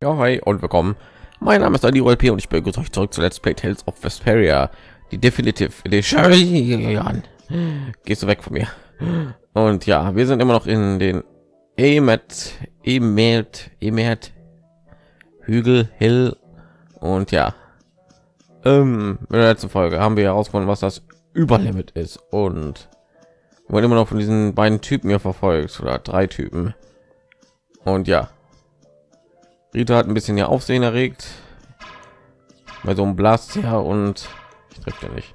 Ja, hi und willkommen. Mein Name ist Adi P und ich begrüße euch zurück zu Let's Play Tales of Vesperia, die Definitive Edition. Gehst du weg von mir? Und ja, wir sind immer noch in den Emet, Emet, Emet, Hügel, Hill und ja, ähm, in der letzten Folge haben wir herausgefunden, was das Überlimit ist und wurden immer noch von diesen beiden Typen hier verfolgt oder drei Typen. Und ja, Rita hat ein bisschen hier Aufsehen erregt bei so einem Blast ja und ich treffe ja nicht.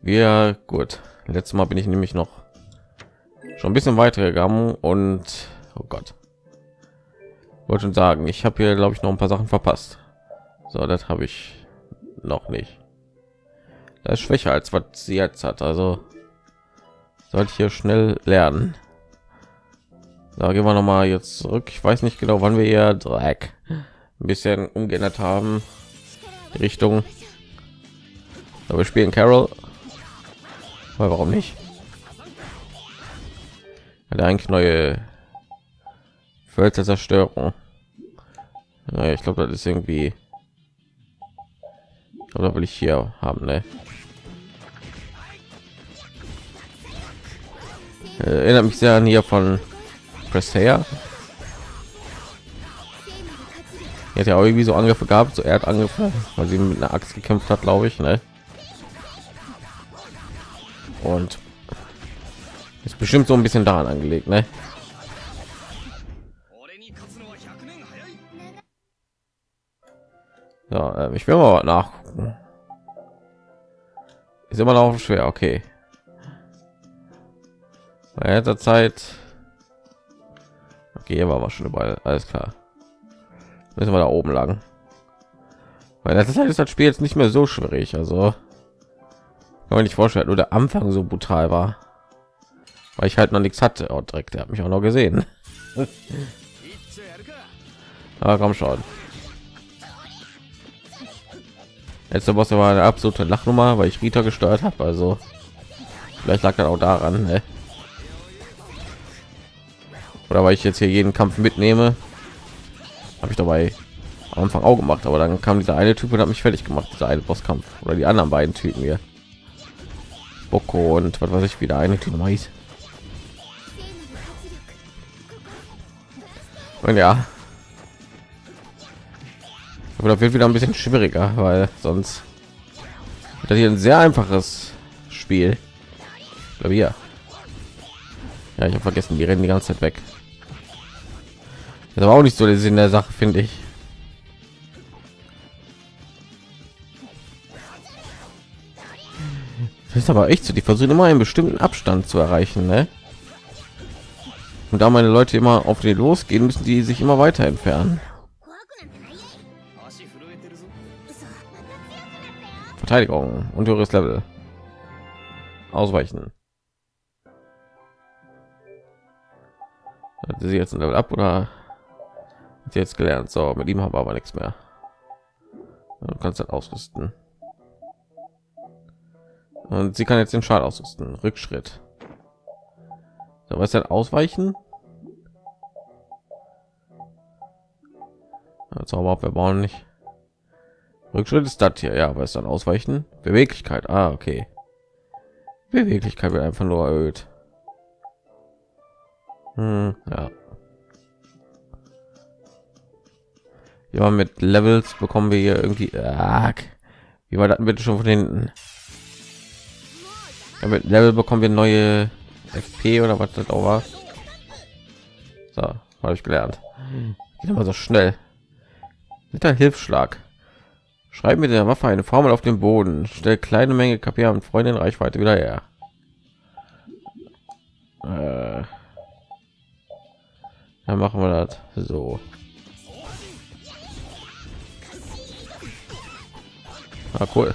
Wir gut. Letztes Mal bin ich nämlich noch schon ein bisschen weiter gegangen und oh Gott, wollte schon sagen, ich habe hier glaube ich noch ein paar Sachen verpasst. So, das habe ich noch nicht. Das ist schwächer als was sie jetzt hat. Also sollte ich hier schnell lernen. Da gehen wir noch mal jetzt zurück. Ich weiß nicht genau, wann wir hier Dreck ein bisschen umgeändert haben. Die Richtung. Aber wir spielen Carol. Aber warum nicht? Hat eigentlich neue Völker Zerstörung. Naja, ich glaube, das ist irgendwie. Oder will ich hier haben, ne? Erinnert mich sehr an hier von Prestea. Jetzt ja auch irgendwie so Angriffe gehabt, so er hat angefangen, weil sie mit einer Axt gekämpft hat, glaube ich, ne? Und ist bestimmt so ein bisschen daran angelegt, ne? Ja, äh, ich will mal nachgucken. Ist immer noch schwer, okay. Bei der Zeit Okay, war wir schon überall. Alles klar. Müssen wir da oben lang. Weil das ist das Spiel jetzt nicht mehr so schwierig. Also kann man nicht vorstellen, nur der Anfang so brutal war, weil ich halt noch nichts hatte. Oh, direkt, der hat mich auch noch gesehen. Aber komm schon. Letzte Boss war eine absolute Lachnummer, weil ich Rita gesteuert habe. Also vielleicht lag das auch daran. Ne? Oder weil ich jetzt hier jeden Kampf mitnehme habe ich dabei am Anfang auch gemacht. Aber dann kam dieser eine Typ und hat mich fertig gemacht dieser eine Bosskampf. Oder die anderen beiden Typen hier. Boko und was weiß ich wieder eine Typ hieß. Und ja. Aber wird wieder ein bisschen schwieriger weil sonst das hier ein sehr einfaches Spiel. Ja. Ja ich habe vergessen die rennen die ganze Zeit weg das war auch nicht so der Sinn der Sache, finde ich. Das ist aber echt so, die versuchen immer einen bestimmten Abstand zu erreichen, ne? Und da meine Leute immer auf den losgehen, müssen die sich immer weiter entfernen. Verteidigung und höheres Level. Ausweichen. Hat sie jetzt ein Level ab oder jetzt gelernt. So mit ihm haben wir aber nichts mehr. Du kannst dann ausrüsten. Und sie kann jetzt den Schal ausrüsten. Rückschritt. So was dann ausweichen? Zauber wir bauen nicht. Rückschritt ist das hier. Ja ist dann ausweichen? Beweglichkeit. Ah okay. Beweglichkeit wird einfach nur erhöht. Hm, ja ja mit levels bekommen wir hier irgendwie ah, wie war das bitte schon von hinten? Ja, mit level bekommen wir neue fp oder was das auch war. So habe ich gelernt. Geht immer so schnell. Mit der hilfsschlag. Schreiben mit der waffe eine formel auf dem boden. Stellt kleine menge kp und freundin reichweite wieder her. Äh, dann machen wir das so Ah, cool.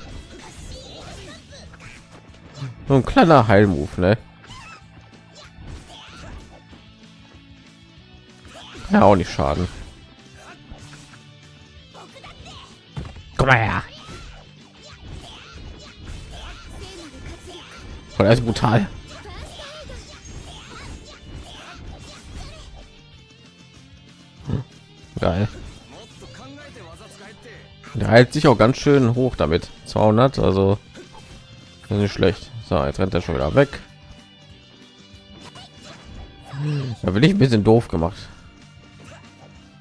So ein kleiner Heilmove, ne? Ja, auch nicht schaden. Komm mal her. Voll ist brutal. Hm. geil. Der hält sich auch ganz schön hoch damit. 200, also nicht schlecht. So, jetzt rennt er schon wieder weg. Da bin ich ein bisschen doof gemacht.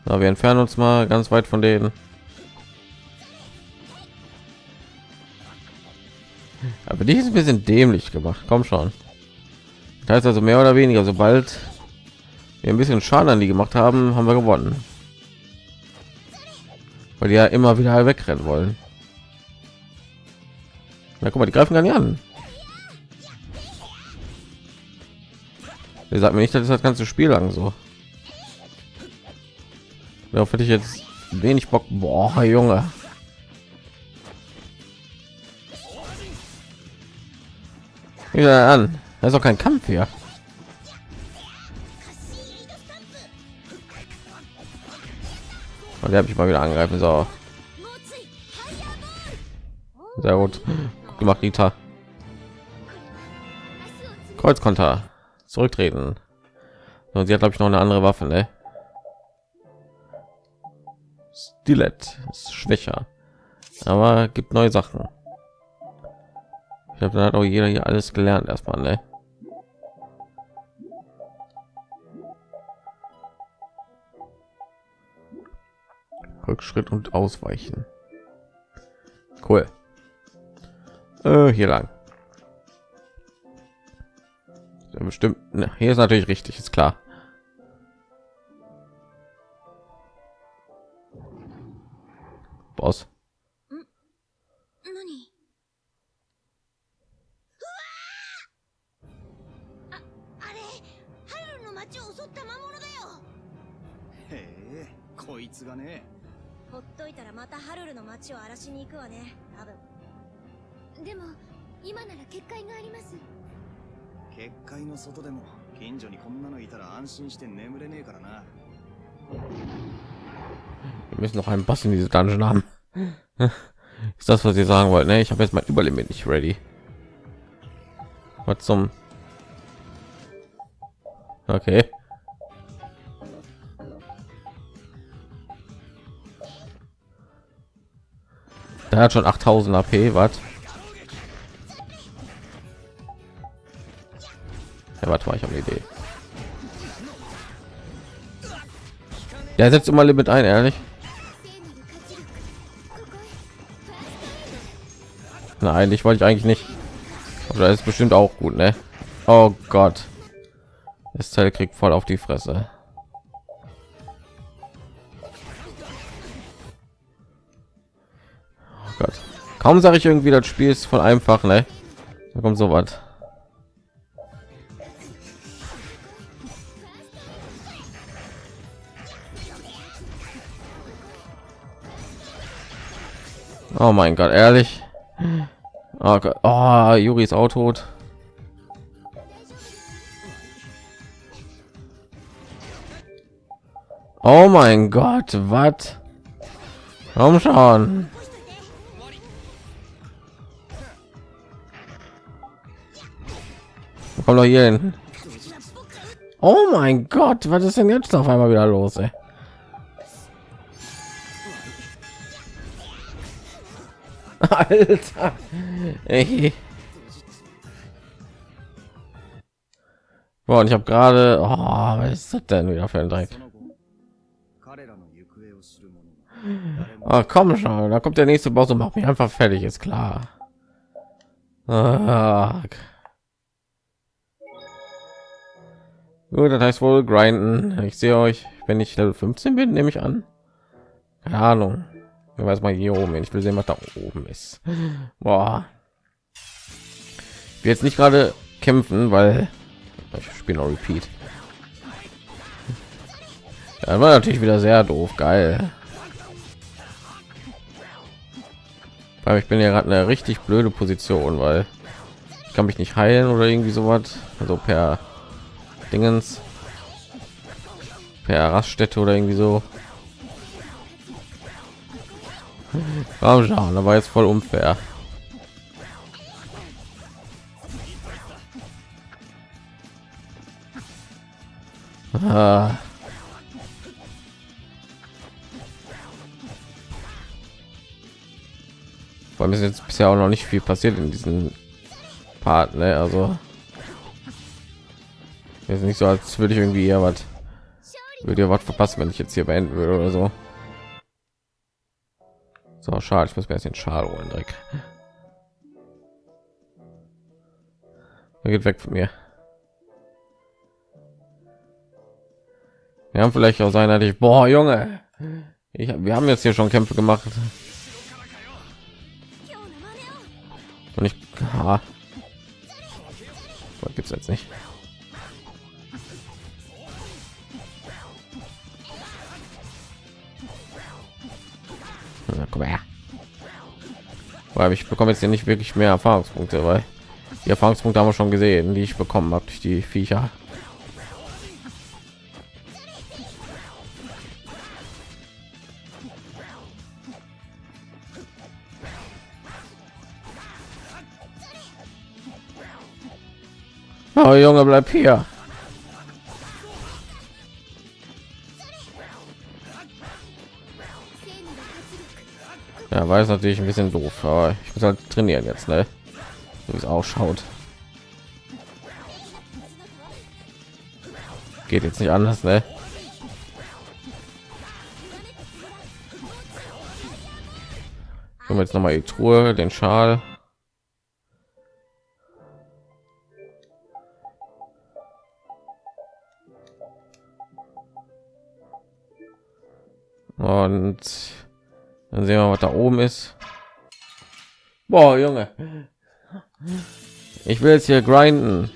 Na, wir entfernen uns mal ganz weit von denen. Aber die ist ein bisschen dämlich gemacht. Komm schon. Das heißt also mehr oder weniger, sobald wir ein bisschen Schaden an die gemacht haben, haben wir gewonnen. Weil die ja immer wieder wegrennen wollen. Na guck mal, die greifen gar nicht an. Ihr sagt mir nicht, dass das ganze Spiel lang so. Darauf hätte ich jetzt wenig Bock. Boah, Junge. Wieder an. Das ist auch kein Kampf hier. Und der habe ich mal wieder angreifen. So. Sehr gut gut gemacht, Rita. Kreuzkonter. Zurücktreten. Und sie hat glaube ich noch eine andere Waffe, ne? Stilett ist schwächer, aber gibt neue Sachen. Ich habe dann hat auch jeder hier alles gelernt erstmal, ne? Rückschritt und Ausweichen. Cool. Äh, hier lang. Ja, bestimmt. Ne, hier ist natürlich richtig, ist klar. Boss. ほっといたらまたハルルの町を荒らしに行くわね多分でも今なら結界があります結界の外でも近所にこんなのいたら安心して眠れねえからな Wir müssen noch einen Boss in diese Dungeon haben. Ist das, was ihr sagen wollt? Ne, ich habe jetzt mein Überlimit nicht ready. Was zum? Okay. Der hat schon 8000 AP, was? Ja, warte mal, ich habe eine Idee. Der setzt immer Limit ein, ehrlich. Nein, ich wollte ich eigentlich nicht. Das ist bestimmt auch gut, ne? Oh Gott. Das Teil kriegt voll auf die Fresse. Kaum sage ich irgendwie, das Spiel ist voll einfach, ne? Da kommt so was. Oh mein Gott, ehrlich? Oh Gott, oh, Juri ist auch tot. Oh mein Gott, was? Komm schon. Komm doch hier hin. Oh mein Gott, was ist denn jetzt auf einmal wieder los? Ey? Alter. Ey. Boah, und ich habe gerade, oh, was ist das denn wieder für ein Dreck? Oh, komm schon, da kommt der nächste Boss und macht mich einfach fertig, ist klar. Ah. Gut, das heißt wohl grinden. Ich sehe euch, wenn ich Level 15 bin, nehme ich an. Keine Ahnung. Ich weiß mal hier oben. Ich will sehen, was da oben ist. Boah. Ich will jetzt nicht gerade kämpfen, weil ich spiele noch Repeat. Ja, war natürlich wieder sehr doof. Geil. Weil ich bin ja gerade eine richtig blöde Position, weil ich kann mich nicht heilen oder irgendwie sowas. Also per Dingens per Raststätte oder irgendwie so. Raumschauen, ja, da war jetzt voll unfair. Ah. Vor allem ist jetzt bisher auch noch nicht viel passiert in diesem Part, ne? Also ist nicht so, als würde ich irgendwie ja was würde ihr was verpassen, wenn ich jetzt hier beenden würde oder so. So schade, ich muss mir jetzt den Schal holen, Dreck. Er geht weg von mir. Wir haben vielleicht auch sein, ich boah, Junge. Ich, wir haben jetzt hier schon Kämpfe gemacht. Und ich ah. gibt es jetzt nicht. Komm her. Weil ich bekomme jetzt ja nicht wirklich mehr Erfahrungspunkte, weil die Erfahrungspunkte haben wir schon gesehen, die ich bekommen habe durch die Viecher. Oh Junge, bleib hier. Ja, es natürlich ein bisschen doof, aber ich muss halt trainieren jetzt, ne? So wie es ausschaut. Geht jetzt nicht anders, ne? Jetzt noch mal die Truhe, den Schal. Und dann sehen wir, was da oben ist. Boah, Junge. Ich will jetzt hier grinden.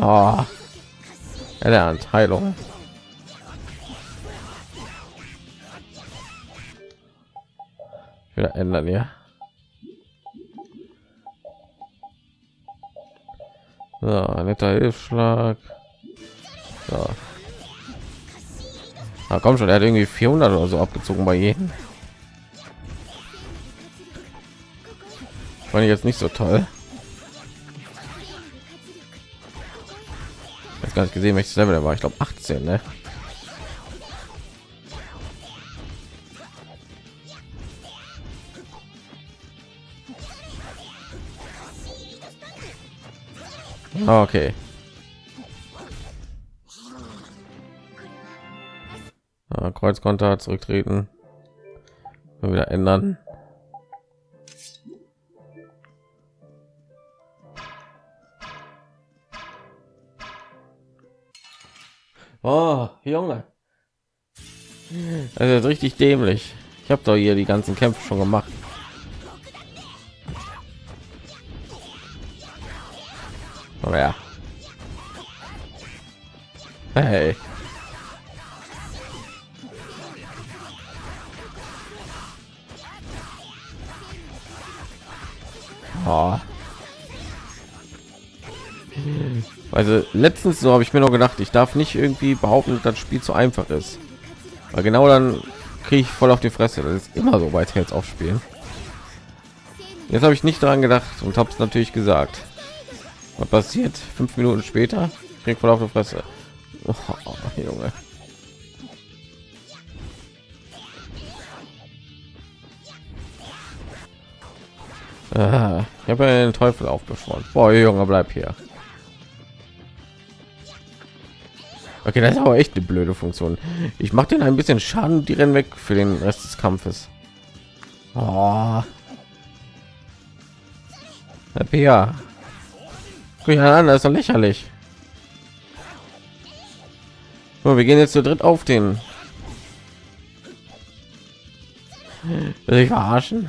Oh. Erlernt Heilung. Wieder ändern, ja. So, netter Hilfsschlag. So. Na komm schon, er hat irgendwie 400 oder so abgezogen bei jedem. Fand ich jetzt nicht so toll. Jetzt gar nicht gesehen, welches Level der war. Ich glaube 18, ne? Okay. Ja, Kreuzkonter zurücktreten. Mal wieder ändern. Oh, Junge. Das ist richtig dämlich. Ich habe doch hier die ganzen Kämpfe schon gemacht. Aber ja. Hey. Oh. Also letztens so habe ich mir noch gedacht, ich darf nicht irgendwie behaupten, dass das Spiel zu einfach ist. Weil genau dann kriege ich voll auf die Fresse. Das ist immer so bei Tales aufspielen. Jetzt habe ich nicht daran gedacht und habe es natürlich gesagt. Was passiert? Fünf Minuten später krieg voll auf die Fresse. Oh, Junge. Ah, ich habe den Teufel aufgeschworen. Boah, Junge, bleib hier. Okay, das ist aber echt eine blöde Funktion. Ich mache den ein bisschen Schaden, die rennen weg für den Rest des Kampfes. Oh. Ja, Guck an, das ist doch lächerlich. So, wir gehen jetzt zu dritt auf den. Will ich verarschen?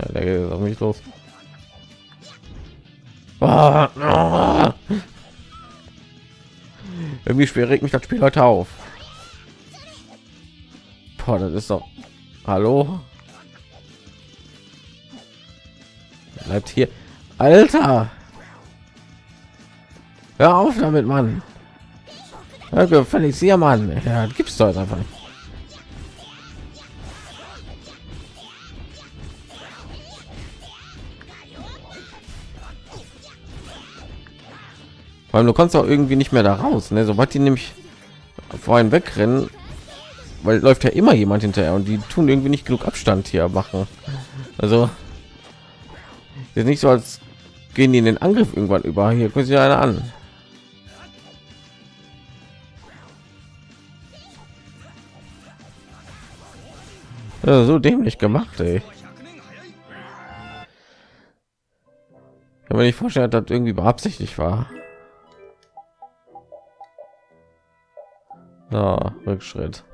Ja, der geht auf mich los. Oh, oh. Irgendwie schwer regt mich das Spiel heute auf. Boah, das ist doch. Hallo? Bleibt hier. Alter! Hör auf damit, Mann! völlig gefälligst hier, Mann! gibt es doch einfach. Weil du kannst auch irgendwie nicht mehr da raus, ne? Sobald die nämlich vorhin wegrennen, weil läuft ja immer jemand hinterher und die tun irgendwie nicht genug abstand hier machen. Also ist nicht so als gehen die in den angriff irgendwann über. Hier können sie eine an. Ja, so dämlich gemacht ey. kann man nicht vorstellen dass das irgendwie beabsichtigt war. Ja, rückschritt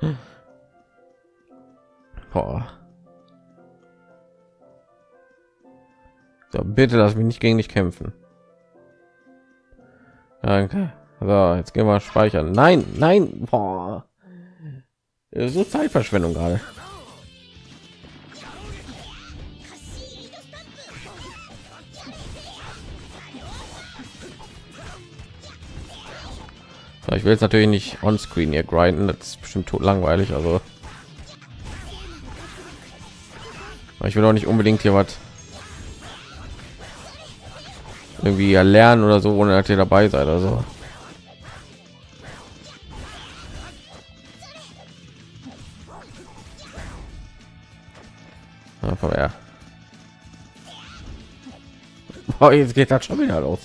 Boah. So, bitte lass mich nicht gegen dich kämpfen. Danke. So, jetzt gehen wir speichern. Nein, nein. Boah. So Zeitverschwendung gerade. ich will jetzt natürlich nicht on screen hier grinden das ist bestimmt langweilig also ich will auch nicht unbedingt hier was irgendwie erlernen oder so ohne dass ihr dabei seid also einfach ja. Oh, jetzt geht das schon wieder los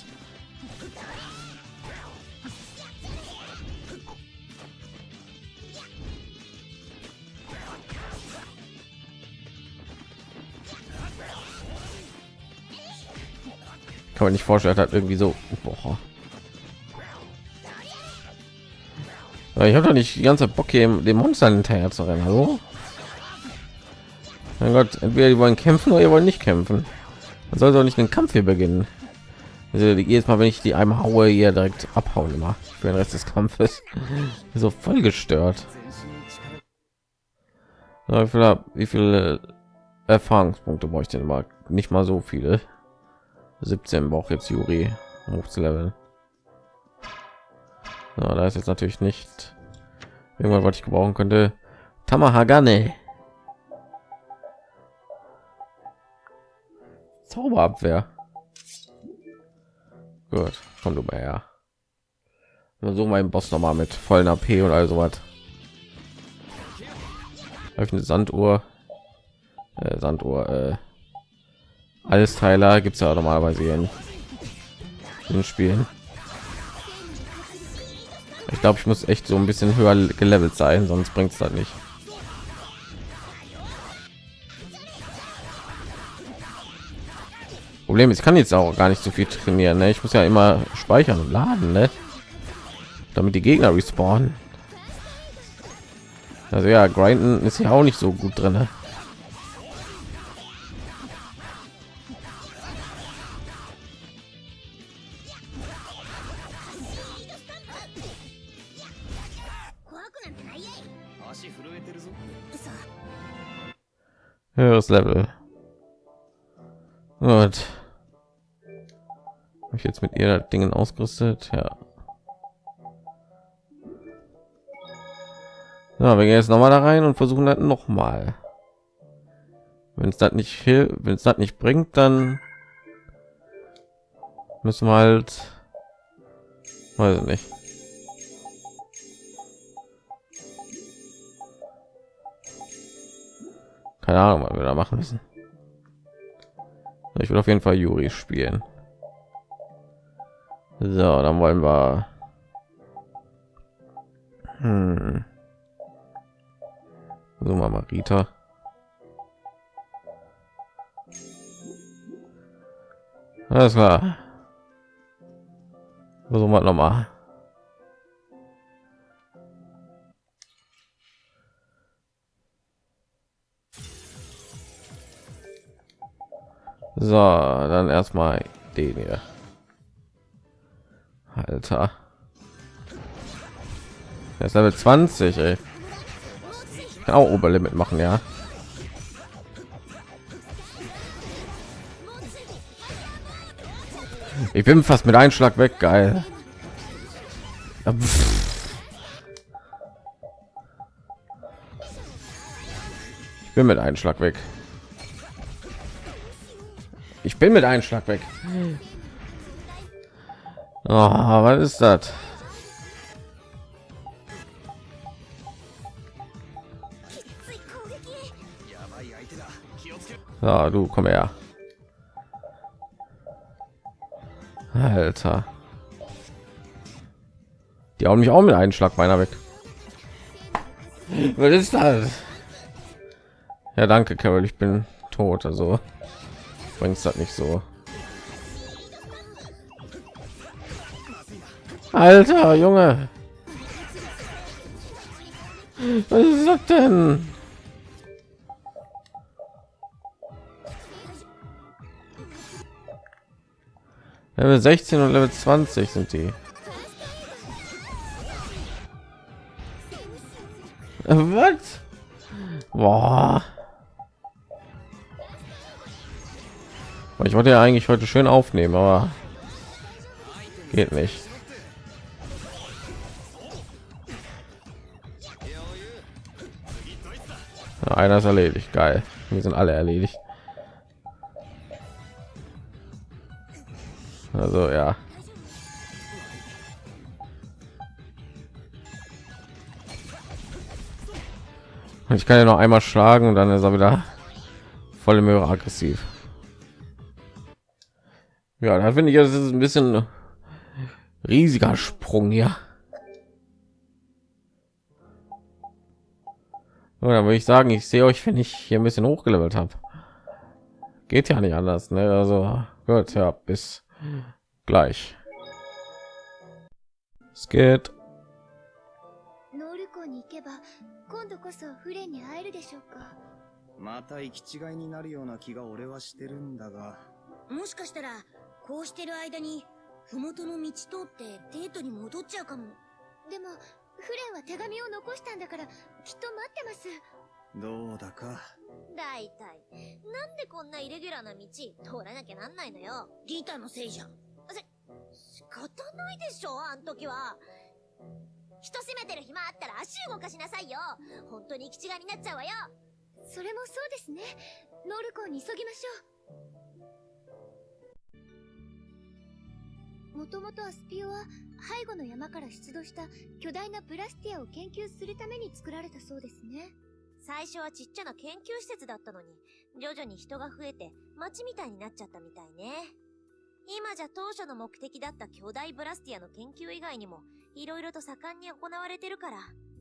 kann man nicht vorstellen hat irgendwie so boah. ich habe doch nicht die ganze bock hier dem monster hinterher zu rennen hallo? Mein gott entweder die wollen kämpfen oder ihr wollen nicht kämpfen. Man soll doch nicht den kampf hier beginnen. Also jedes mal wenn ich die einmal haue hier direkt abhauen immer für den rest des kampfes. So voll gestört. Wie viele, erfahrungspunkte bräuchte immer? Nicht mal so viele 17 braucht jetzt Juri hoch zu leveln. Ja, da ist jetzt natürlich nicht irgendwann, was ich gebrauchen könnte. Tamahagane. Zauberabwehr. Gut, komm du mal her. So mein Boss noch mal mit vollen AP und also was. eine Sanduhr. Äh, Sanduhr. Äh, alles Teiler gibt es ja normalerweise in den Spielen. Ich glaube, ich muss echt so ein bisschen höher gelevelt sein, sonst bringt es halt nicht. Problem ist, ich kann jetzt auch gar nicht so viel trainieren. Ne? Ich muss ja immer speichern und laden, ne? damit die Gegner respawnen. Also ja, grinden ist ja auch nicht so gut drin. Ne? Höheres Level. Und ich jetzt mit ihr Dingen ausgerüstet, ja. Ja, wir gehen jetzt noch mal da rein und versuchen das noch mal. Wenn es das nicht hilft, wenn es das nicht bringt, dann müssen wir halt, weiß ich nicht. Keine ahnung was wir da machen müssen. Ich will auf jeden fall juri spielen. So dann wollen wir hm. so mal marita alles klar. Versuchen wir noch So, dann erstmal den hier. Alter. Das ist Level 20, ey. Kann auch Oberlimit machen, ja. Ich bin fast mit Einschlag weg, geil. Ich bin mit Einschlag weg. Ich bin mit einem Schlag weg. Oh, was ist das? Ja, du komm her. Alter. Die hauen mich auch mit einem Schlag meiner weg. Was ist das? Ja, danke, Carol. Ich bin tot. Also bringt das nicht so. Alter, Junge. Was ist das denn? Level 16 und Level 20 sind die. Was? Boah. Ich wollte ja eigentlich heute schön aufnehmen, aber geht nicht. Einer ist erledigt, geil. Wir sind alle erledigt. Also ja. Ich kann ja noch einmal schlagen und dann ist er wieder volle Möhre aggressiv. Ja, da finde ich, es ist ein bisschen riesiger Sprung hier. Oder würde ich sagen, ich sehe euch, wenn ich hier ein bisschen hochgelevelt habe. Geht ja nicht anders, ne? Also gut, ja, bis gleich. Es geht. 今度こそフレンに会えるでしょうかまた行き違いになるような気が俺はしてるんだがもしかしたら こうしてる間に麓の道通ってデートに戻っちゃうかも。でもフレンは手紙を残したんだからきっと待ってます。どうだか。だいたいなんでこんなイレギュラーな道通らなきゃなんないのよ。リータのせいじゃん。せ仕方ないでしょあん時は。人閉めてる暇あったら足動かしなさいよ。本当に行き違いになっちゃうわよ。それもそうですね。ノルコに急ぎましょうもともとアスピオは背後の山から出土した巨大なプラスティアを研究するために作られたそうですね最初はちっちゃな研究施設だったのに徐々に人が増えて街みたいになっちゃったみたいね今じゃ当初の目的だった巨大ブラスティアの研究以外にも、いろいろと盛んに行われてるから。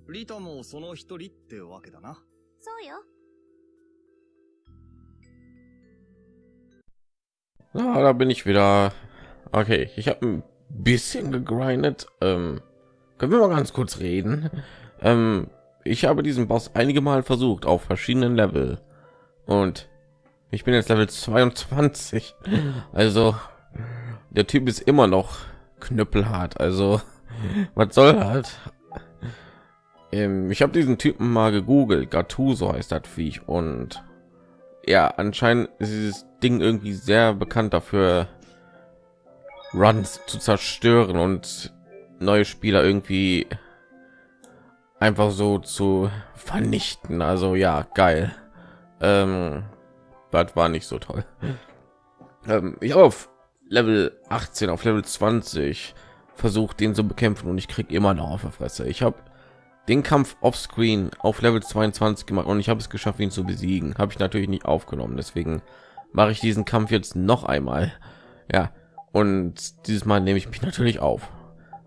リタもその一人ってわけだな。そうよ。Ah, da bin ich wieder. Okay, ich habe ein bisschen gegrindet. Ähm, können wir mal ganz kurz reden? Ähm, ich habe diesen Boss einige Mal versucht auf verschiedenen Level und ich bin jetzt Level 22. Also der Typ ist immer noch knüppelhart. Also was soll halt? ich habe diesen Typen mal gegoogelt. Gattuso heißt das Viech und ja, anscheinend ist dieses Ding irgendwie sehr bekannt dafür, Runs zu zerstören und neue Spieler irgendwie einfach so zu vernichten. Also ja, geil. Ähm, das war nicht so toll. Ähm, ich auf Level 18 auf Level 20 versucht den zu bekämpfen und ich krieg immer noch auf der Fresse. Ich habe den Kampf offscreen auf Level 22 gemacht und ich habe es geschafft, ihn zu besiegen. Habe ich natürlich nicht aufgenommen, deswegen mache ich diesen Kampf jetzt noch einmal. Ja, und dieses Mal nehme ich mich natürlich auf.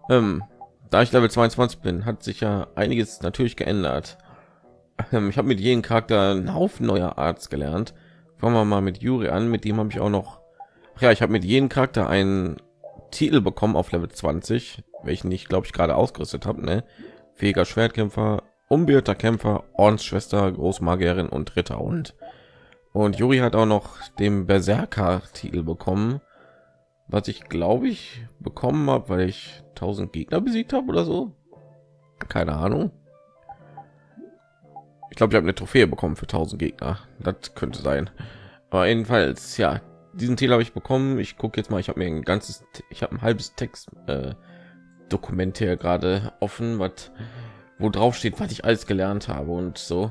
Ähm, da ich Level 22 bin, hat sich ja einiges natürlich geändert. Ähm, ich habe mit jedem Charakter einen Haufen neuer Arts gelernt. Fangen wir mal mit Juri an, mit dem habe ich auch noch ja, ich habe mit jedem Charakter einen Titel bekommen auf Level 20, welchen ich glaube ich gerade ausgerüstet habe. Ne? Fähiger Schwertkämpfer, unbeirrter Kämpfer, Ordensschwester, Großmagierin und Ritter und und Juri hat auch noch den Berserker Titel bekommen, was ich glaube ich bekommen habe, weil ich 1000 Gegner besiegt habe oder so. Keine Ahnung. Ich glaube, ich habe eine Trophäe bekommen für 1000 Gegner. Das könnte sein. Aber jedenfalls, ja, diesen Titel habe ich bekommen. Ich gucke jetzt mal. Ich habe mir ein ganzes, ich habe ein halbes Text äh, Dokument hier gerade offen, was wo drauf steht, was ich alles gelernt habe und so.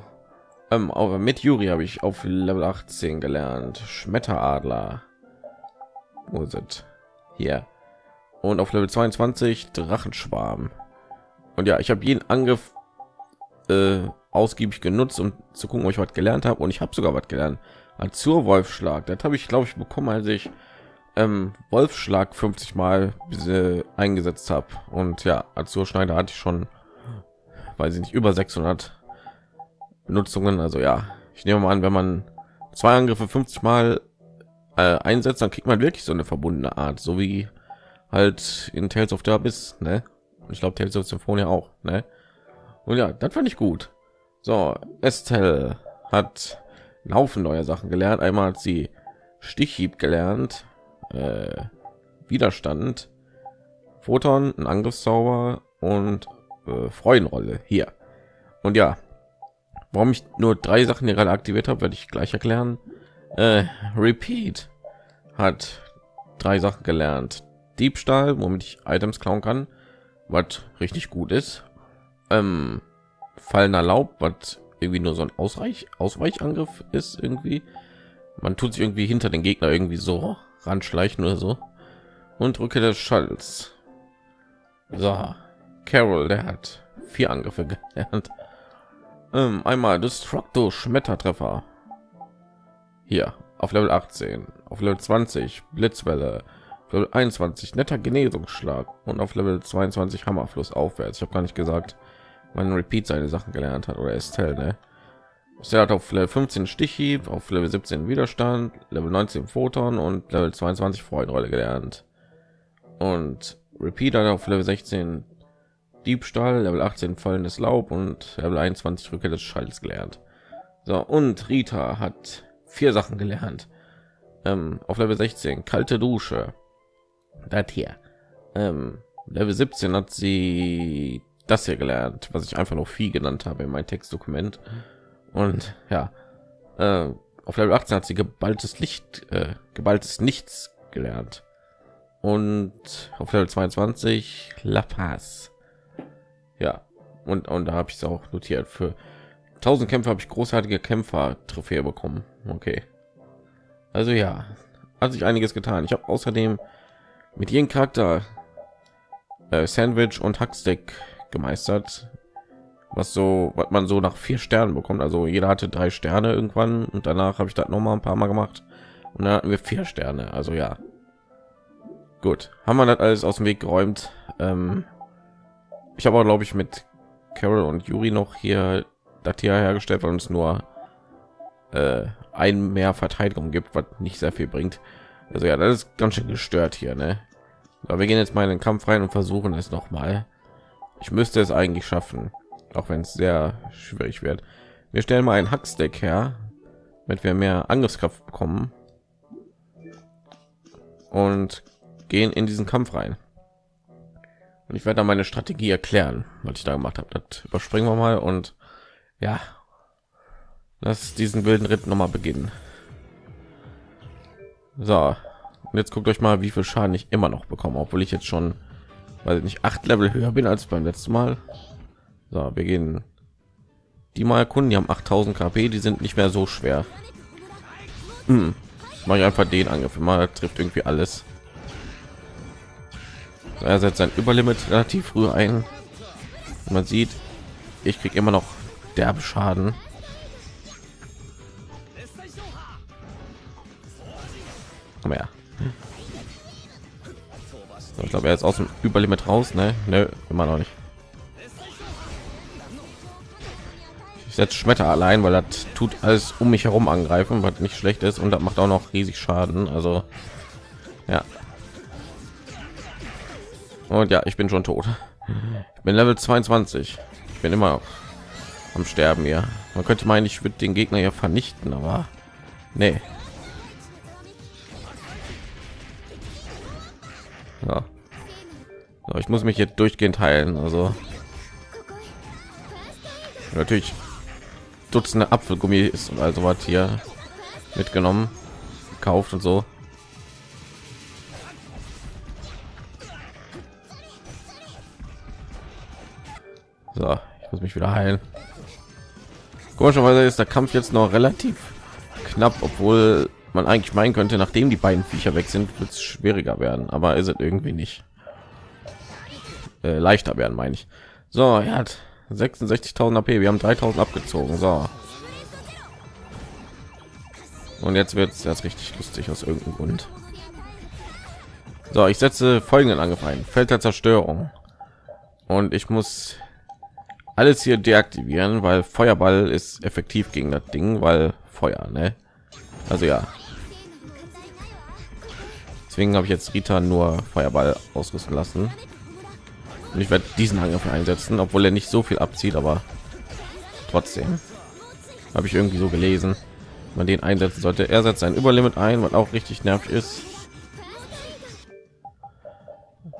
Ähm, aber mit Juri habe ich auf Level 18 gelernt. Schmetteradler. Wo es? Hier. und auf Level 22 Drachenschwarm. Und ja, ich habe jeden Angriff äh, ausgiebig genutzt, um zu gucken, ob ich was gelernt habe. Und ich habe sogar was gelernt. Azur Wolfschlag. Das habe ich, glaube ich, bekommen, als ich ähm, Wolfschlag 50 Mal äh, eingesetzt habe. Und ja, Azur Schneider hatte ich schon, weiß ich nicht, über 600 Benutzungen. Also ja, ich nehme mal an, wenn man zwei Angriffe 50 Mal äh, einsetzt, dann kriegt man wirklich so eine verbundene Art, so wie halt in Tales of the Abyss, ne? Und ich glaube Tales of Symphonia auch, ne? Und ja, das fand ich gut. So, Estelle hat Laufen neue Sachen gelernt. Einmal hat sie Stichhieb gelernt, äh, Widerstand, Photon, ein Angriffszauber und äh, Freudenrolle hier. Und ja, warum ich nur drei Sachen hier gerade aktiviert habe, werde ich gleich erklären. Äh, Repeat hat drei Sachen gelernt. Diebstahl, womit ich Items klauen kann, was richtig gut ist. Ähm, Fallen Laub, was irgendwie nur so ein Ausreich Ausweichangriff ist irgendwie. Man tut sich irgendwie hinter den Gegner irgendwie so ranschleichen oder so. Und drücke des Schalls. So, Carol, der hat vier Angriffe gelernt. Ähm, einmal Destructo Schmettertreffer. Hier auf Level 18, auf Level 20 Blitzwelle, Level 21 netter Genesungsschlag und auf Level 22 Hammerfluss aufwärts. Ich habe gar nicht gesagt, man Repeat seine Sachen gelernt hat oder Estelle, ne? Er hat auf Level 15 Stichhieb, auf Level 17 Widerstand, Level 19 Photon und Level 22 Freudenrolle gelernt. Und Repeat hat auf Level 16 Diebstahl, Level 18 fallendes Laub und Level 21 Rückkehr des Schalls gelernt. So, und Rita hat vier Sachen gelernt. Ähm, auf Level 16 kalte Dusche. Das hier. Ähm, Level 17 hat sie das hier gelernt, was ich einfach noch viel genannt habe in mein Textdokument. Und ja, äh, auf Level 18 hat sie geballtes Licht, äh, geballtes Nichts gelernt. Und auf Level 22 La Paz. Ja, und, und da habe ich es auch notiert. Für 1000 Kämpfe habe ich großartige Kämpfer-Trophäe bekommen. Okay. Also ja, hat sich einiges getan. Ich habe außerdem mit jedem Charakter äh, Sandwich und Hackstick gemeistert, was so, was man so nach vier Sternen bekommt. Also jeder hatte drei Sterne irgendwann und danach habe ich das noch mal ein paar Mal gemacht und dann hatten wir vier Sterne. Also ja, gut, haben wir das alles aus dem Weg geräumt. Ähm, ich habe glaube ich mit Carol und Yuri noch hier das hier hergestellt, weil uns nur äh, ein mehr Verteidigung gibt, was nicht sehr viel bringt. Also ja, das ist ganz schön gestört hier, ne? Aber wir gehen jetzt mal in den Kampf rein und versuchen es noch mal. Ich müsste es eigentlich schaffen, auch wenn es sehr schwierig wird. Wir stellen mal ein Hackstack her, damit wir mehr Angriffskraft bekommen und gehen in diesen Kampf rein. Und ich werde dann meine Strategie erklären, was ich da gemacht habe. Das überspringen wir mal und ja, lass diesen wilden Ritt noch mal beginnen. So, und jetzt guckt euch mal, wie viel Schaden ich immer noch bekomme, obwohl ich jetzt schon weil ich nicht acht Level höher bin als beim letzten Mal. So, wir gehen die mal erkunden. Die haben 8000 KP, die sind nicht mehr so schwer. Hm. Mache ich einfach den Angriff. Mal trifft irgendwie alles. So, er setzt sein Überlimit relativ früh ein. Man sieht, ich kriege immer noch derbe Schaden. Mehr. Ich glaube, er ist aus dem Überlimit raus, ne? Nö, immer noch nicht. Ich setze Schmetter allein, weil das tut alles um mich herum angreifen, was nicht schlecht ist und das macht auch noch riesig Schaden. Also ja. Und ja, ich bin schon tot. Ich bin Level 22. Ich bin immer noch am Sterben hier. Man könnte meinen, ich würde den Gegner ja vernichten, aber nee. Ja. So, ich muss mich jetzt durchgehend heilen. Also natürlich Dutzende Apfelgummis und also was hier mitgenommen, gekauft und so. So, ich muss mich wieder heilen. Komischerweise ist der Kampf jetzt noch relativ knapp, obwohl man eigentlich meinen könnte, nachdem die beiden Viecher weg sind, wird es schwieriger werden, aber ist es irgendwie nicht. äh, leichter werden, meine ich. So, er hat 66.000 AP, wir haben 3.000 abgezogen. So. Und jetzt wird es erst richtig lustig aus irgendeinem Grund. So, ich setze folgenden Angriff ein. Feld der Zerstörung. Und ich muss alles hier deaktivieren, weil Feuerball ist effektiv gegen das Ding, weil Feuer, ne? Also ja. Deswegen habe ich jetzt Rita nur Feuerball ausrüsten lassen. Und ich werde diesen Angriff einsetzen, obwohl er nicht so viel abzieht, aber trotzdem habe ich irgendwie so gelesen, man den einsetzen sollte. Er setzt ein Überlimit ein, was auch richtig nervig ist.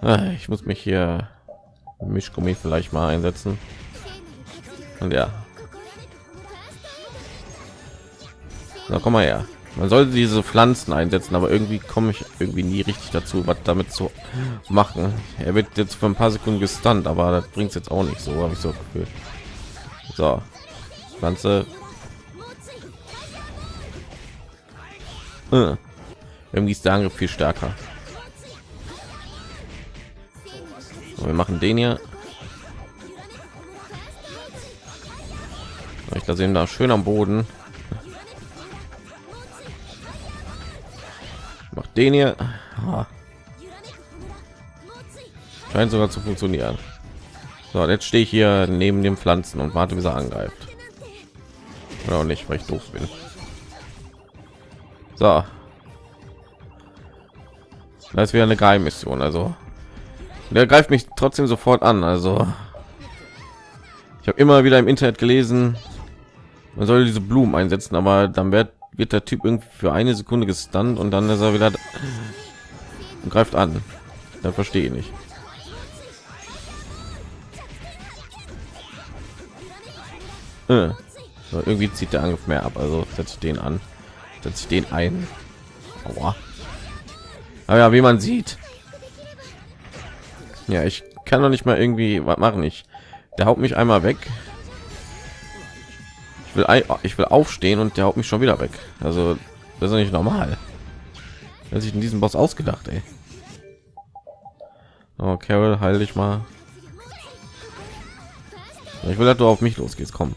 Ah, ich muss mich hier Mischgummi vielleicht mal einsetzen. Und ja. Na komm mal her. Man sollte diese Pflanzen einsetzen, aber irgendwie komme ich irgendwie nie richtig dazu, was damit zu machen. Er wird jetzt für ein paar Sekunden gestunt, aber das bringt jetzt auch nicht so, habe ich so gefühlt. So, Pflanze. Äh. Irgendwie ist der Angriff viel stärker. wir machen den hier. Ich da sehen da schön am Boden. Den hier. Scheint sogar zu funktionieren. So, jetzt stehe ich hier neben den Pflanzen und warte, wie er angreift. Oder auch nicht, weil ich doof bin. So. Das wäre eine Geheimmission, also der greift mich trotzdem sofort an. Also ich habe immer wieder im Internet gelesen, man soll diese Blumen einsetzen, aber dann wird, wird der Typ irgendwie für eine Sekunde gestunt und dann ist er wieder und greift an. Dann verstehe ich nicht. Äh. So, irgendwie zieht der Angriff mehr ab, also setze ich den an, setze ich den ein. Aua. Aber ja, wie man sieht, ja, ich kann doch nicht mal irgendwie was machen. Ich, der haut mich einmal weg. Ich will, ich will aufstehen und der haut mich schon wieder weg. Also das ist nicht normal. Wer sich in diesem Boss ausgedacht, ey. Oh, Carol, heil dich mal. Ich will, dass du auf mich losgehst. Komm.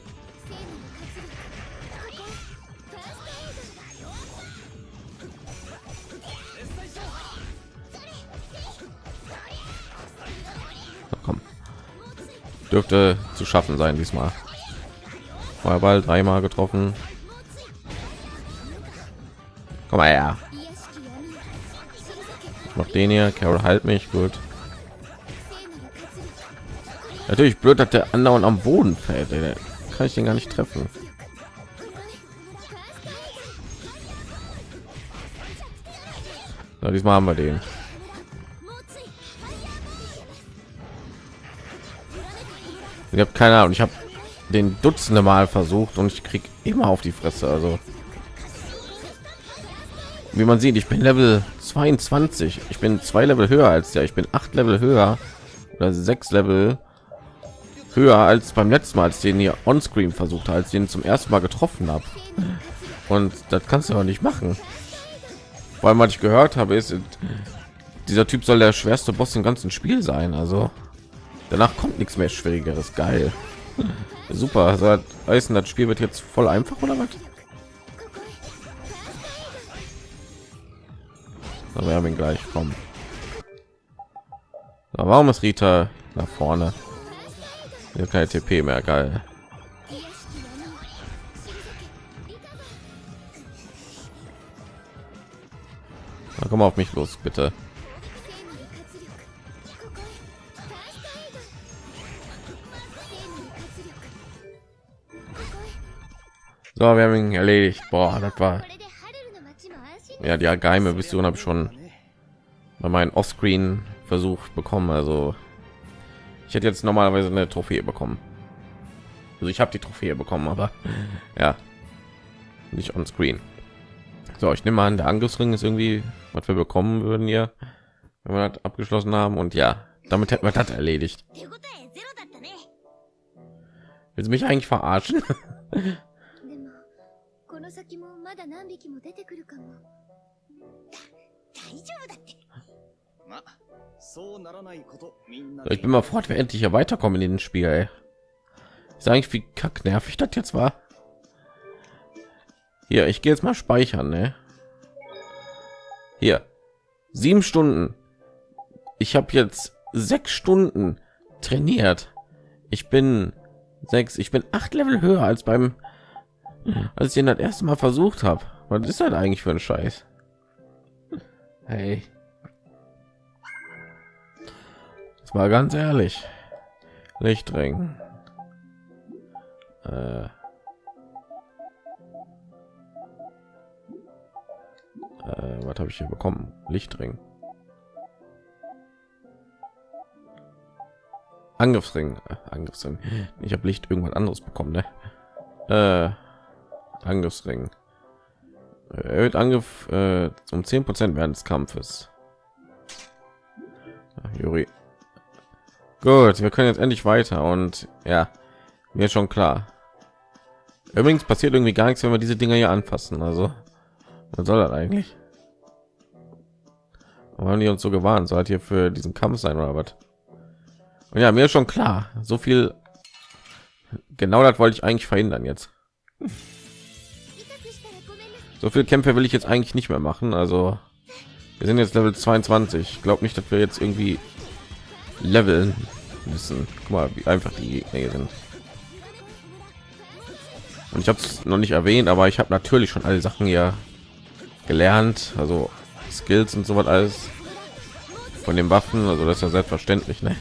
dürfte zu schaffen sein diesmal Feuerball dreimal getroffen. Komm mal her noch den hier. Carol halt mich. Gut. Natürlich blöd dass der andauernd am boden fällt. Ey. kann ich den gar nicht treffen. So, diesmal haben wir den. Ich habe keine ahnung. Ich habe den dutzende mal versucht und ich krieg immer auf die fresse also. Wie man sieht ich bin level 22 ich bin zwei level höher als der. Ich bin acht level höher oder sechs level höher als beim letzten mal als den hier on screen versucht als den zum ersten mal getroffen habe. Und das kannst du auch nicht machen. Weil man ich gehört habe ist dieser typ soll der schwerste boss im ganzen spiel sein also. Danach kommt nichts mehr schwierigeres. Geil super also heißen das spiel wird jetzt voll einfach oder was? Aber wir haben ihn gleich kommen warum ist rita nach vorne? Hier keine tp mehr geil. Na, komm auf mich los bitte So, wir haben ihn erledigt. Boah, das war ja die geheime Vision habe ich schon bei meinen Offscreen versucht bekommen. Also ich hätte jetzt normalerweise eine Trophäe bekommen. Also ich habe die Trophäe bekommen, aber ja nicht on Screen. So, ich nehme an, der Angriffsring ist irgendwie, was wir bekommen würden hier, wenn wir das abgeschlossen haben. Und ja, damit hätten wir das erledigt. Willst du mich eigentlich verarschen? の先もまだ何匹も出てくるかも。大丈夫だって。 Ich bin mal froh, wir endlich hier weiterkommen in den Spiel. Ey. Ich sage ich, wie kack nervig das jetzt war. Hier, ich gehe jetzt mal speichern, ne? Hier, sieben Stunden. Ich habe jetzt sechs Stunden trainiert. Ich bin sechs, ich bin acht Level höher als beim, als ich den das erste Mal versucht habe. Was ist das eigentlich für ein Scheiß? Hey. Das war ganz ehrlich. Lichtring. Äh. Äh, was habe ich hier bekommen? Lichtring. Angriffsring. Äh, Angriffsring. Ich habe Licht irgendwas anderes bekommen, ne? Äh, Angriffsring. Erhöht Angriff äh, um 10 Prozent während des Kampfes. Juri. Gut, wir können jetzt endlich weiter und ja, mir schon klar. Übrigens passiert irgendwie gar nichts, wenn wir diese Dinger hier anfassen. Also, was soll das eigentlich? Haben die uns so gewarnt? Soll hier für diesen Kampf sein oder was? Und ja, mir schon klar. So viel. Genau das wollte ich eigentlich verhindern jetzt. So viel Kämpfe will ich jetzt eigentlich nicht mehr machen. Also wir sind jetzt Level 22. Ich glaube nicht, dass wir jetzt irgendwie leveln müssen. Guck mal, wie einfach die Gegner sind. Und ich habe es noch nicht erwähnt, aber ich habe natürlich schon alle Sachen hier gelernt, also Skills und so was alles von den Waffen. Also das ist ja selbstverständlich, ne?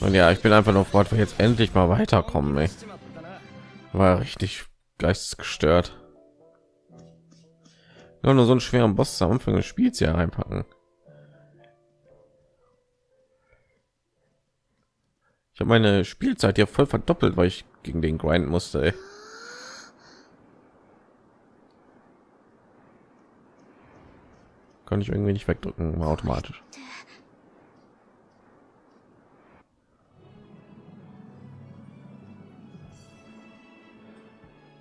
Und ja, ich bin einfach noch fort, wir jetzt endlich mal weiterkommen. Ey. War richtig geistesgestört. Ja, nur so einen schweren Boss am Anfang des Spiels hier reinpacken. Ich habe meine Spielzeit ja voll verdoppelt, weil ich gegen den grind musste. Ey. Kann ich irgendwie nicht wegdrücken, automatisch.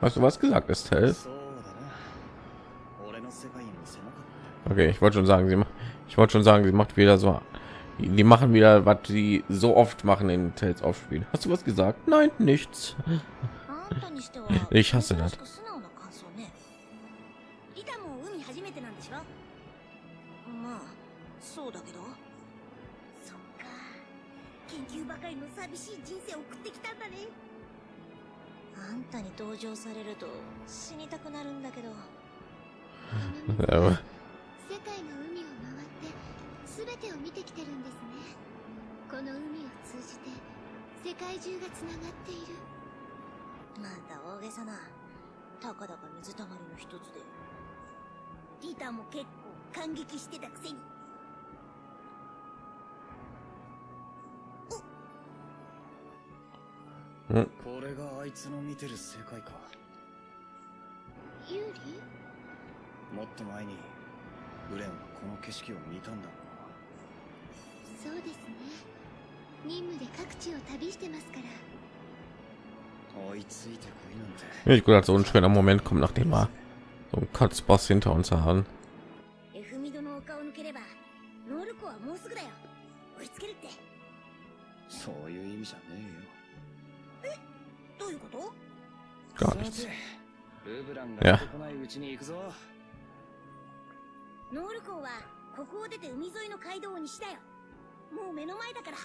Hast du was gesagt, Estelle? Okay, ich wollte schon sagen, sie macht, ich wollte schon sagen, sie macht wieder so, die machen wieder, was sie so oft machen in Tales aufspielen. Hast du was gesagt? Nein, nichts. Ich hasse das. あんたに同情されると死にたくなるんだけど。世界の海を回って全てを見てきてるんですね。この海を通じて世界中がつながっている。また大げさな。たかだか水たまりの一つで。リタも結構感激してたくせにこれがあいつの見てる世界かユーリもっと前にグレンはこの景色を見たんだろうなそうですね任務で各地を旅してますから Ich glaube, so ein schöner Moment kommt, nachdem wir so ein Katzboss hinter uns haben. そういうこと？Gar nichts. Ja. ノール港はここを出て海沿いの街道を西だよ。もう目の前だから。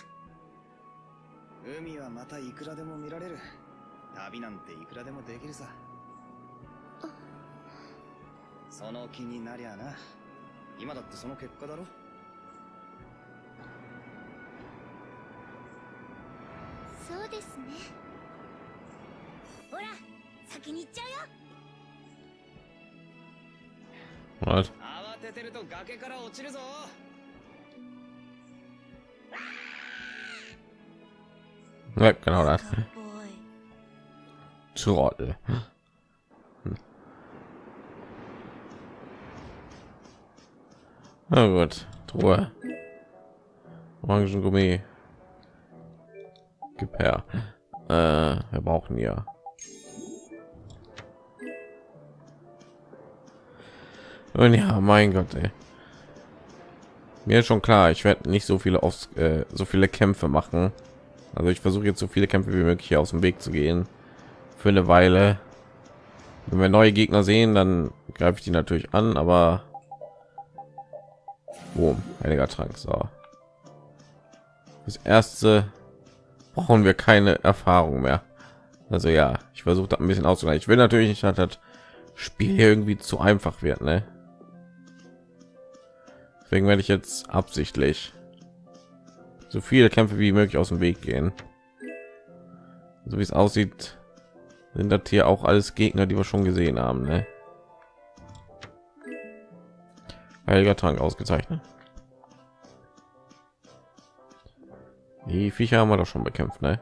海はまたいくらでも見られる。旅なんていくらでもできるさ。その気になりゃな。今だってその結果だろ。そうですね What? Ja, genau das. Zu Trottel. Na gut, Truhe. Orangengummi. Gib her. Äh, wir brauchen ja Und ja, mein Gott, ey. Mir ist schon klar, ich werde nicht so viele auf äh, so viele Kämpfe machen. Also ich versuche jetzt so viele Kämpfe wie möglich hier aus dem Weg zu gehen. Für eine Weile. Wenn wir neue Gegner sehen, dann greife ich die natürlich an, aber Boom, heiliger Trank. So. Das erste brauchen wir keine Erfahrung mehr. Also ja, ich versuche ein bisschen auszugleichen. Ich will natürlich nicht, dass das Spiel irgendwie zu einfach wird, ne? Deswegen werde ich jetzt absichtlich so viele Kämpfe wie möglich aus dem Weg gehen. So wie es aussieht, sind das hier auch alles Gegner, die wir schon gesehen haben, ne? Heiliger Trank ausgezeichnet. Die Viecher haben wir doch schon bekämpft, ne?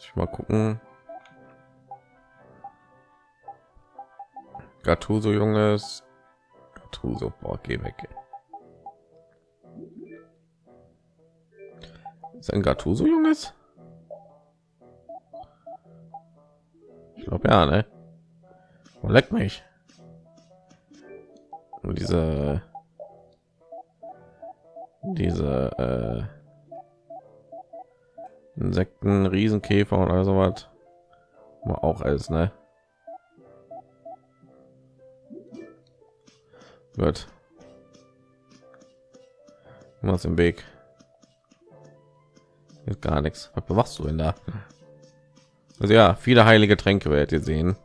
Ich mal gucken. Gattuso Junges. Gattuso, boah, geh weg. Ist ein Gattuso Junges? Ich glaube ja, ne? Oh, leck mich. Und diese diese äh, Insekten, Riesenkäfer oder so was. Auch alles, ne? Gut. Was im Weg? Ist gar nichts. Was machst du denn da? Also ja, viele heilige Tränke werdet ihr sehen.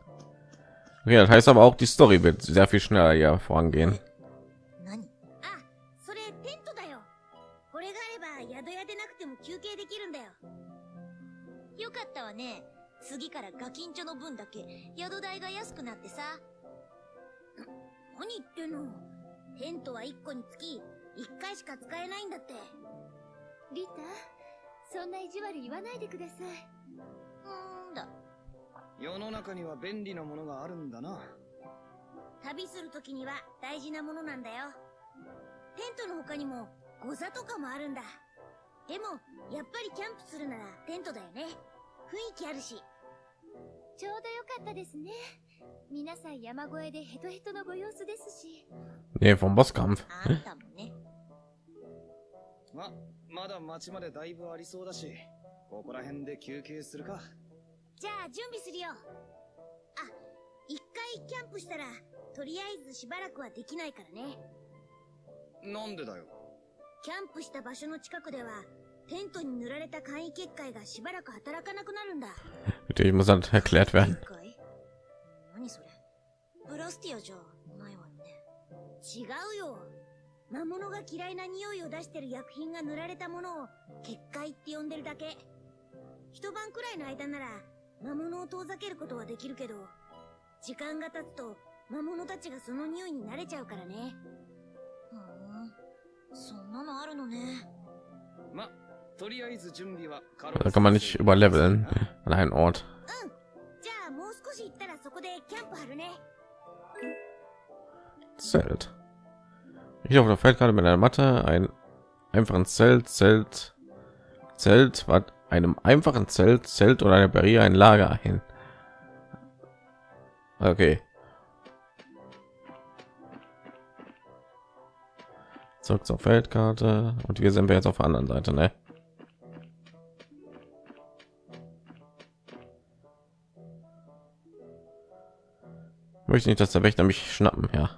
Okay, das heißt aber auch, die Story wird sehr viel schneller ja vorangehen. 何言ってんの？テントは1個につき1回しか使えないんだって。リタ、そんな意地悪言わないでください。うんだ。世の中には便利なものがあるんだな。旅するときには大事なものなんだよ。テントの他にも、ゴザとかもあるんだ。でも、やっぱりキャンプするならテントだよね。雰囲気あるし。ちょうどよかったですね。皆さん山越えでヘトヘトのご様子ですし。ね vom Bosskampf。あんたもね。ま、まだ町までだいぶありそうだし、ここら辺で休憩するか。じゃあ準備するよ。あ、一回キャンプしたら、とりあえずしばらくはできないからね。なんでだよ。キャンプした場所の近くでは、テントに塗られた簡易結界がしばらく働かなくなるんだ。Natürlich muss dann erklärt werden. 何それ？ブラスティアじゃないわよね。違うよ。魔物が嫌いな匂いを出してる薬品が塗られたものを結界って呼んでるだけ。一晩くらいの間なら魔物を遠ざけることはできるけど、時間が経つと魔物たちがその匂いに慣れちゃうからね。ふん、そんなのあるのね。ま、とりあえず準備は Da kann man nicht überleveln an einen Ort. Zelt. Ich auf der Feldkarte mit einer Matte, ein einfachen Zelt, Zelt, Zelt, was einem einfachen Zelt, Zelt oder eine Barriere ein Lager hin. Okay. Zurück zur Feldkarte und wir sind wir jetzt auf der anderen Seite, ne? Möchte nicht, dass der Wächter mich schnappen, ja.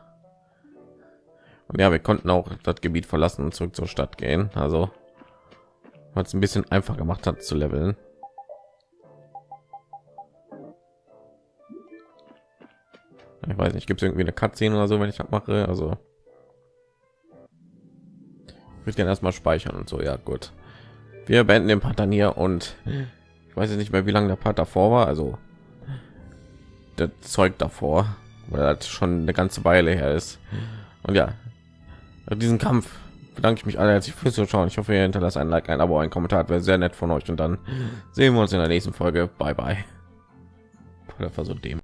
Und ja, wir konnten auch das Gebiet verlassen und zurück zur Stadt gehen. Also es ein bisschen einfach gemacht hat zu leveln. Ich weiß nicht, gibt es irgendwie eine Cutscene oder so, wenn ich das mache? Also ich würde erstmal speichern und so. Ja, gut. Wir beenden den dann hier und ich weiß nicht mehr, wie lange der Part davor war. Also das Zeug davor weil das schon eine ganze Weile her ist. Und ja, diesen Kampf bedanke ich mich alle herzlich fürs Zuschauen. Ich hoffe, ihr hinterlasst ein Like, ein Abo, ein Kommentar, wäre sehr nett von euch. Und dann sehen wir uns in der nächsten Folge. Bye bye. War so dämlich.